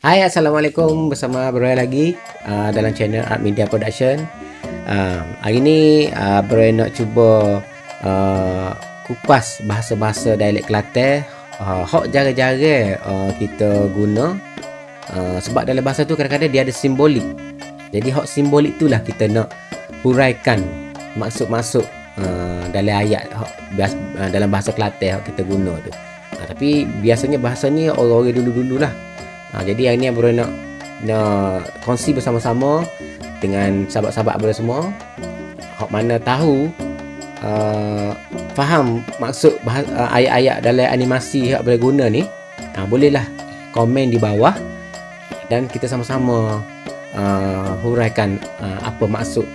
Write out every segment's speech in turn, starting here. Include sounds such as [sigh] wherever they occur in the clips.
Hai Assalamualaikum. Bersama Broy lagi uh, dalam channel Art Media Production. Uh, Hari ni uh, Broy nak cuba uh, kupas bahasa-bahasa dialek Kelantan. Uh, Hok jara-jara uh, kita guna. Uh, Sebab dalam bahasa tu kadang-kadang dia ada simbolik. Jadi hok simbolik tu lah kita nak huraikan maksud-maksud uh, dalam ayat hok, bias, uh, dalam bahasa Kelantan hok kita guna tu. Uh, Tapi biasanya bahasa ni orang-orang dulu-dulu lah Ha, jadi hari ni Abang nak nak kongsi bersama-sama dengan sahabat-sahabat Abang semua. Hak mana tahu uh, faham maksud uh, ayat-ayat dalam animasi yang boleh guna ni, ha, bolehlah komen di bawah dan kita sama-sama uh, huraikan uh, apa maksud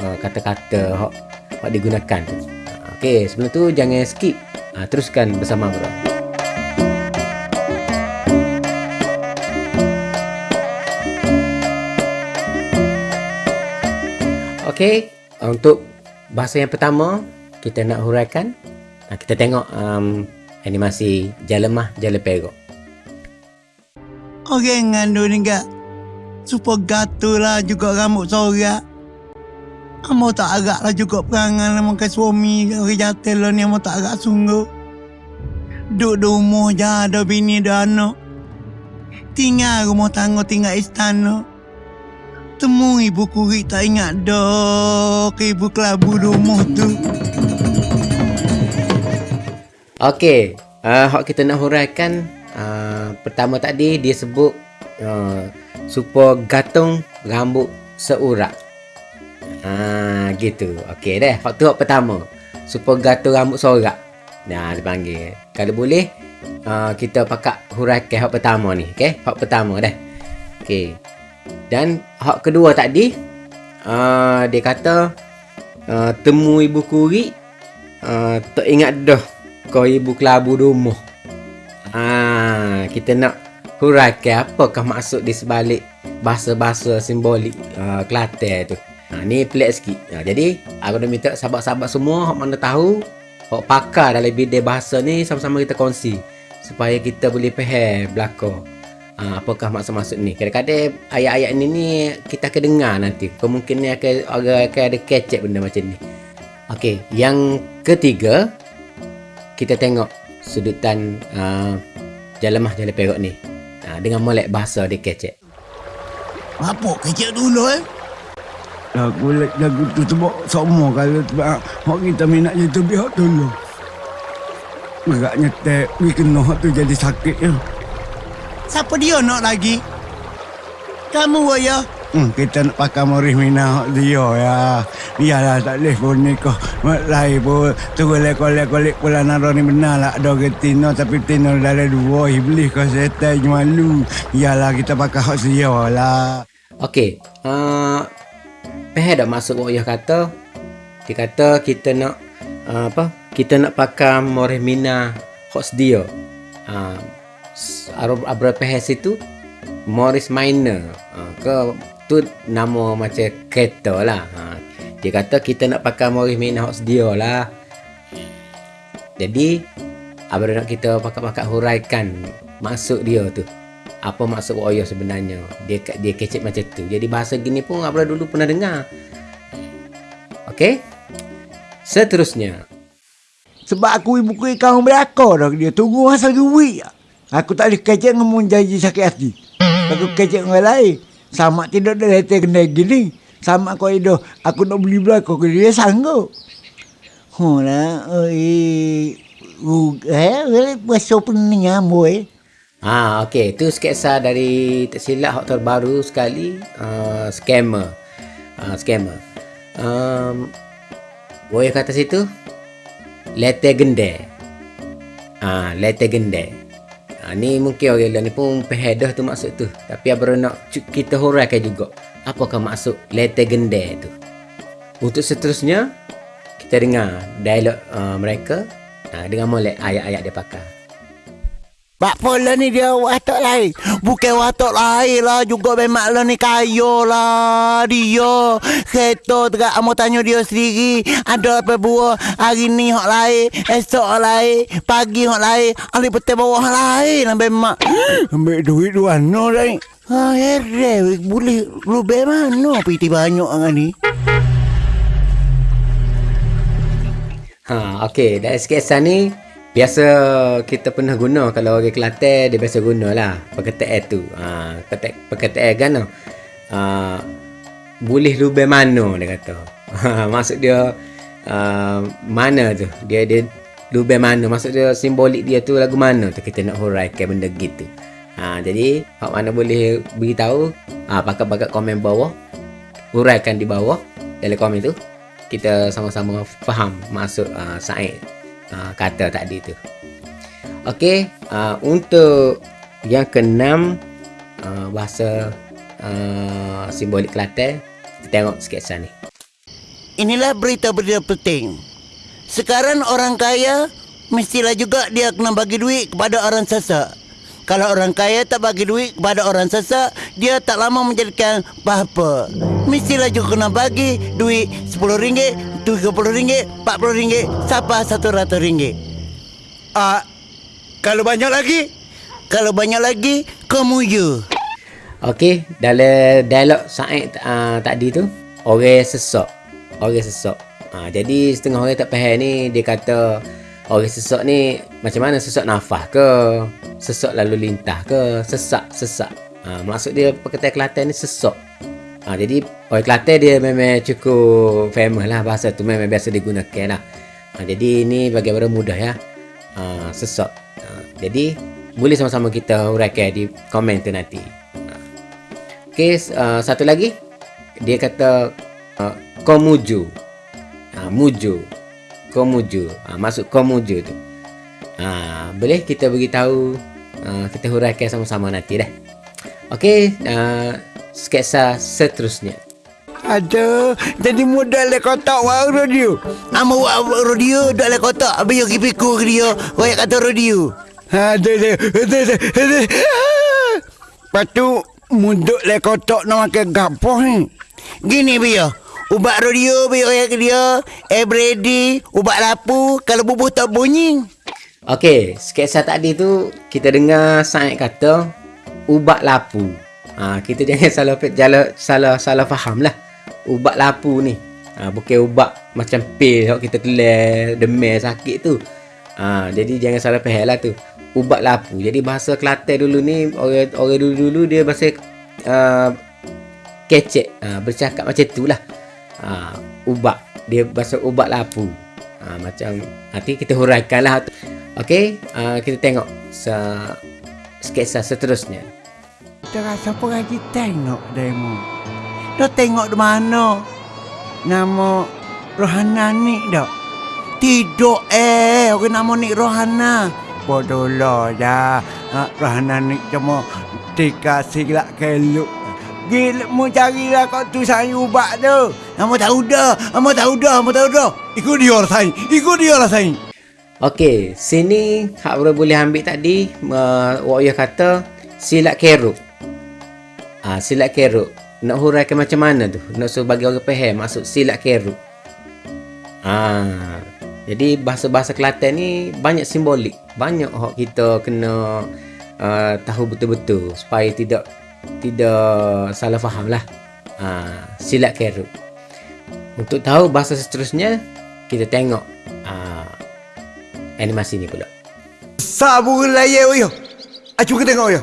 uh, kata-kata hak digunakan. Okey, sebelum tu jangan skip. Uh, teruskan bersama Abang. Okey, untuk bahasa yang pertama kita nak huraikan. Kita tengok um, animasi Jalemah Jaleperok. Orang ngandung ni gak. Supaya gatul lah juga rambut sorak. Amo tak agak lah juga perangan lah makan suami orang jatuh lah ni amo tak agak sungguh. Duduk di rumah je ada bini ada anak. Tinggal rumah tangga tinggal istana temu ibu kuri tak ingat dok ibu kelabu rumah tu. Okey, uh, hak kita nak huraikan uh, pertama tadi dia sebut uh, supaya gantung rambut seurat. Ah uh, gitu. Okey deh. Hak tu hak pertama. Supaya gantung rambut seurat. Nah, dia panggil. Kalau boleh uh, kita pakai huraikan hak pertama ni, okey? Hak pertama deh. Okey. Dan hak kedua tadi uh, Dia kata uh, Temu ibu kuri uh, Tak ingat dah Kau ibu kelabu rumah uh, Kita nak huraikan apakah maksud di sebalik Bahasa-bahasa simbolik uh, Kelantan tu. Uh, Ni pelik sikit. Uh, Jadi aku dah minta sahabat-sahabat semua Hak mana tahu Hak pakar dalam bidang bahasa ni Sama-sama kita kongsi Supaya kita boleh faham belakang Ha, apakah maksud-maksud ni? Kadang-kadang ayat-ayat ni ni kita akan dengar nanti. Kemungkinan akan orang akan ada kecek benda macam ni. Okey, yang ketiga kita tengok sudutan uh, jalemah jalan perok ni. Uh, dengan molek bahasa dia kecek apa? Kecek dulu eh? Lagu lagu tu sebab semua kalau sebab hak kita minat YouTube hak dulu. Agaknya tak we kena tu jadi sakit ya Siapa dia nak lagi? Kamu ya? Hmm, kita nak pakai Morris Mina dia ya. Iyalah tak boleh pun ni kau. Lain pun. Tunggu lekol-lekol pula naro ni benar lah. Ada ke Tino tapi Tino dalam dua. Iblis kau setan malu. Iyalah kita pakai hak dia lah. Okey. Uh, Peh dah masuk Wak kata. Dia kata kita nak uh, apa? Kita nak pakai Morris Mina hak dia. Uh, Abra Pehes itu Morris Minor. Ha, ke tu nama macam kereta lah. Ha, dia kata kita nak pakai Morris Minor Hot dia lah. Jadi Abra nak kita pakai-pakai huraikan maksud dia tu. Apa maksud Oyo sebenarnya? Dia dia kecek macam tu. Jadi bahasa gini pun Abra dulu pernah dengar. Okey. Seterusnya. Sebab aku ibu kuih kau berakar dah dia tunggu masa duit. Aku tak boleh kecek ngomong janji sakit hati. Aku kecek dengan orang lain. Sama tidak ada letak kena gini. Sama kau itu. Aku nak beli belakang. Kau dia sanggup. Oh lah. Eh. Eh. Pasal pening ambo eh. Ha, okey. Itu sketsa dari tak silap hak terbaru sekali. Uh, scammer. Uh, scammer. Um, boleh kata situ. Letter gende. Ah, uh, letter gende. Ha, ni mungkin orang lain pun pehedah tu maksud tu. Tapi abang nak kita huraikan juga. Apakah maksud letter gende tu. Untuk seterusnya, kita dengar dialog uh, mereka uh, dengan molek ayat-ayat dia pakai. Pak Pola ni dia watak lain. Bukan watak lain lah. Juga memang lah ni kaya lah. Dia. Kereta tegak amo tanya dia sendiri. Ada apa buah. Hari ni hak lain. Esok hak lain. Pagi hak lain. Ali petang bawah hak lain. Ambil mak. [gasps] Ambil duit tu mana lain. Ha, heran. Boleh lebih mana piti banyak dengan ni. Ha, okey, dari sketsa ni biasa kita pernah guna kalau orang Kelantan dia biasa guna lah perkataan tu. Ha, perkataan, perkataan kan ha, boleh lubang mana dia kata. Ha, [laughs] maksud dia uh, mana tu? Dia dia lubang mana? Maksud dia simbolik dia tu lagu mana tu kita nak huraikan benda gitu. Ha, jadi hak mana boleh beritahu ha, pakat-pakat komen bawah huraikan di bawah dalam komen tu kita sama-sama faham maksud uh, Said uh, kata tadi tu. Okey, uh, untuk yang keenam uh, bahasa uh, simbolik Kelantan, kita tengok sketsa ni. Inilah berita-berita penting. Sekarang orang kaya mestilah juga dia kena bagi duit kepada orang sesak. Kalau orang kaya tak bagi duit kepada orang sesak, dia tak lama menjadikan apa-apa. Mestilah juga kena bagi duit RM10, RM30, RM40, sampai RM100. Ah, kalau banyak lagi, kalau banyak lagi, kamu you. Okey, dalam dialog Said uh, tadi tu, orang sesak. Orang sesak. Uh, jadi setengah orang tak faham ni, dia kata orang sesak ni macam mana sesak nafas ke? Sesak lalu lintas ke? Sesak, sesak. Uh, maksud dia perkataan Kelantan ni sesak. Uh, jadi orang Kelantan dia memang cukup famous lah bahasa tu memang biasa digunakan lah. Uh, jadi ini bagi orang mudah ya. Uh, sesak. Uh, jadi boleh sama-sama kita huraikan di komen tu nanti. Okey, uh, satu lagi. Dia kata uh, komuju. Uh, muju. Komuju. Uh, maksud komuju tu. Uh, boleh kita beritahu uh, kita huraikan sama-sama nanti dah. Okey, uh, sketsa seterusnya. Aduh, jadi mudah le kotak wah radio. Amo radio dak le kotak, habis yo kipiku ke dia. Wah kata radio. Aduh, aduh, aduh, aduh. Patu munduk le kotak nak makan gapo ni. Gini biar. Ubat radio biar orang ke dia. Everyday, ubat lapu kalau bubuh tak bunyi. Okey, sketsa tadi tu kita dengar Said kata ubat lapu. Ha, kita jangan [laughs] salah salah salah salah faham lah. Ubat lapu ni. Ha, bukan ubat macam pil kalau kita kelar demam sakit tu. Ha, jadi jangan salah faham lah tu. Ubat lapu. Jadi bahasa Kelantan dulu ni orang orang dulu-dulu dia bahasa uh, kecek. Ha, bercakap macam tu lah. Ha, ubat. Dia bahasa ubat lapu. Ha, macam nanti kita huraikan lah. Okey, uh, kita tengok se sketsa seterusnya. Kita rasa pergi tengok demo. Dah tengok di mana? Nama Rohana ni dak? Tidak eh, orang nama ni Rohana. Bodoh lah dah. Ha, Rohana ni cuma dikasih lah keluk. Gila mu carilah kau tu saya ubat tu. Kamu tahu dah, kamu tahu dah, kamu tahu dah. Ikut dia lah saya, ikut dia lah saya. Okey, sini hak boleh boleh ambil tadi uh, Wak kata silat keruk. Ah, silat keruk. Nak huraikan macam mana tu? Nak suruh bagi orang faham maksud silat keruk. Ah, jadi bahasa-bahasa Kelantan ni banyak simbolik. Banyak hak kita kena uh, tahu betul-betul supaya tidak tidak salah faham lah. Ah, silat keruk. Untuk tahu bahasa seterusnya, kita tengok animasi ni pula. Sabu layar yo. Acu kita tengok yo.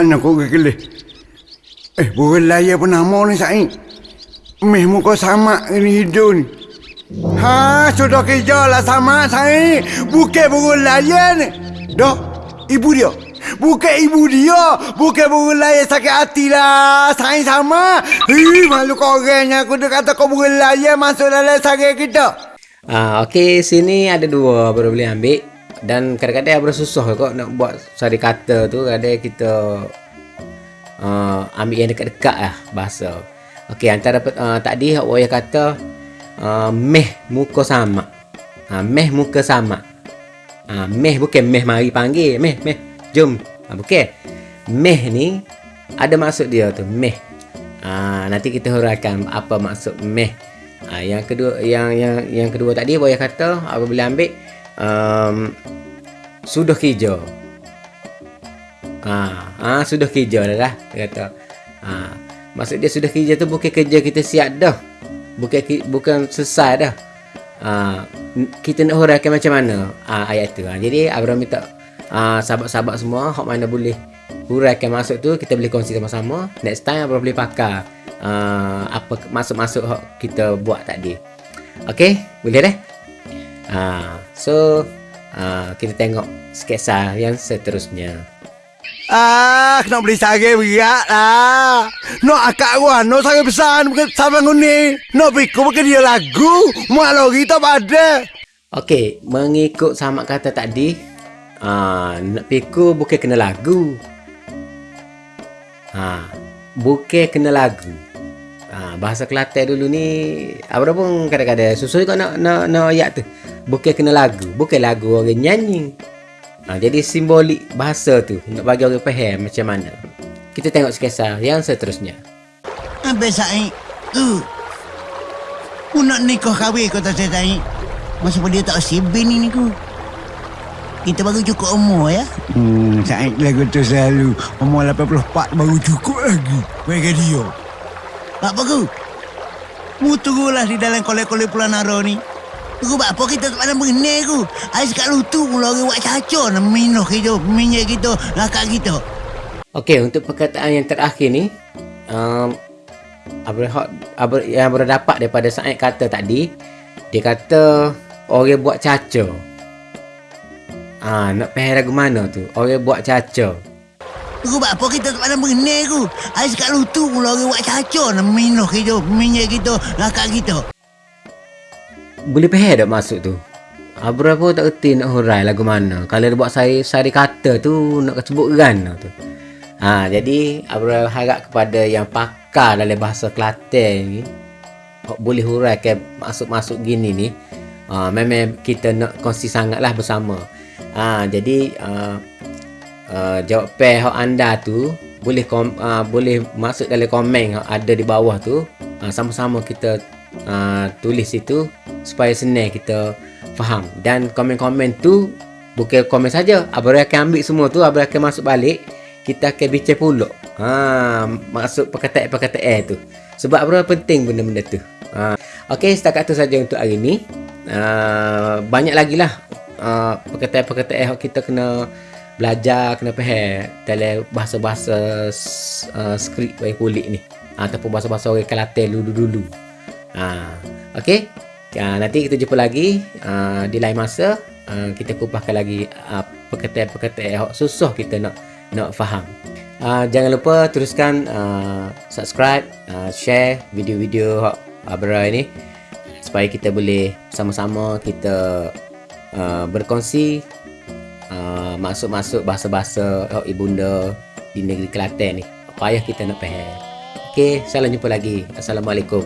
Anak kau kelih. Eh, burung layar pun nama ni Said. Meh muka sama ni hidung ni. Ha, sudah kerja lah sama Said. Bukan burung layar ni. Dah, ibu dia. Bukan ibu dia. Bukan burung layar sakit hati lah. Said sama. Hei, malu kau orangnya. Aku dah kata kau burung layar masuk dalam sarang kita. Ah, okey, sini ada dua baru boleh ambil dan kadang-kadang ada susah kok nak buat sari kata tu kadang kita uh, ambil yang dekat-dekat lah bahasa. Okey, antara uh, tadi hak waya kata uh, meh muka sama. Ha, meh muka sama. Ha, meh bukan meh mari panggil, meh meh Jom. Ha, okey. Meh ni ada maksud dia tu, meh. Ha, nanti kita huraikan apa maksud meh. Ha, yang kedua yang yang yang kedua tadi boleh kata apabila ambil um, sudah kerja. Ha, ha sudah dah lah dia kata. Ha, maksud dia sudah kerja tu bukan kerja kita siap dah. Bukan bukan selesai dah. Ha, kita nak huraikan macam mana ha, ayat tu. Ha, jadi Abraham minta ha, sahabat-sahabat semua hok mana boleh huraikan masuk tu kita boleh kongsi sama-sama next time apa boleh pakai uh, apa masuk-masuk kita buat tadi ok boleh deh uh, so uh, kita tengok sketsa yang seterusnya Ah, kena beli sage berat lah. No akak gua, no sage besar bukan sama nguni. No piku bukan dia lagu. Malu kita pada. Okey, mengikut sama kata tadi, ah, nak piku bukan kena lagu. Ha, bukan kena lagu. Ha, bahasa Kelantan dulu ni apa pun kadang-kadang susul kau nak nak nak ayat tu. Bukan kena lagu, bukan lagu orang nyanyi. Ha, jadi simbolik bahasa tu nak bagi orang faham macam mana. Kita tengok sketsa yang seterusnya. Habis saya tu. Aku nak nikah kahwin kau tak saya Masa pun dia tak sibin ni ku. Kita baru cukup umur ya. Hmm, Said lagu tu selalu umur 84 baru cukup lagi. Bagi dia. Apa ku? Mu tunggulah di dalam kolek-kolek Pulau Naro ni. Tunggu apa kita tak pandang mengenai ku. Ais kat lutu mula orang buat caco nak minuh kita, minyak kita, lakak kita. Okey, untuk perkataan yang terakhir ni, um, yang berdapat daripada Said kata tadi, dia kata orang buat caca. Ah, nak faham lagu mana tu? Orang buat caca. Tunggu apa kita tak pandang mengenai ku. Ais kat lutu mula orang buat caco nak minuh kita, minyak kita, lakak kita. Boleh faham tak maksud tu? Abra pun tak kerti nak hurai lagu mana. Kalau dia buat saya sari kata tu nak sebut kan tu. Ha, jadi Abra harap kepada yang pakar dalam bahasa Kelantan ni boleh huraikan masuk-masuk gini ni. Ha, memang kita nak kongsi sangatlah bersama. Ha, jadi uh, uh, jawapan hak anda tu boleh kom, uh, boleh masuk dalam komen ada di bawah tu. Uh, sama-sama kita uh, tulis itu supaya senang kita faham. Dan komen-komen tu bukan komen saja. Abang akan ambil semua tu abang akan masuk balik kita akan bincang pula ha masuk perkataan-perkataan tu. Sebab apa penting benda-benda tu. Ha okey setakat tu saja untuk hari ni. Uh, banyak lagi lah uh, perkataan-perkataan yang kita kena belajar kena faham dalam bahasa-bahasa uh, skrip kulit ni ataupun bahasa-bahasa orang Kelantan dulu-dulu Ha, okay. Ha, nanti kita jumpa lagi uh, di lain masa. Uh, kita kupaskan lagi uh, perkataan-perkataan yang susah kita nak nak faham. Uh, jangan lupa teruskan uh, subscribe, uh, share video-video Abra ini supaya kita boleh sama-sama kita uh, berkongsi uh, masuk-masuk bahasa-bahasa oh, ibunda di negeri Kelantan ni. Payah kita nak faham. Okey, salam jumpa lagi. Assalamualaikum.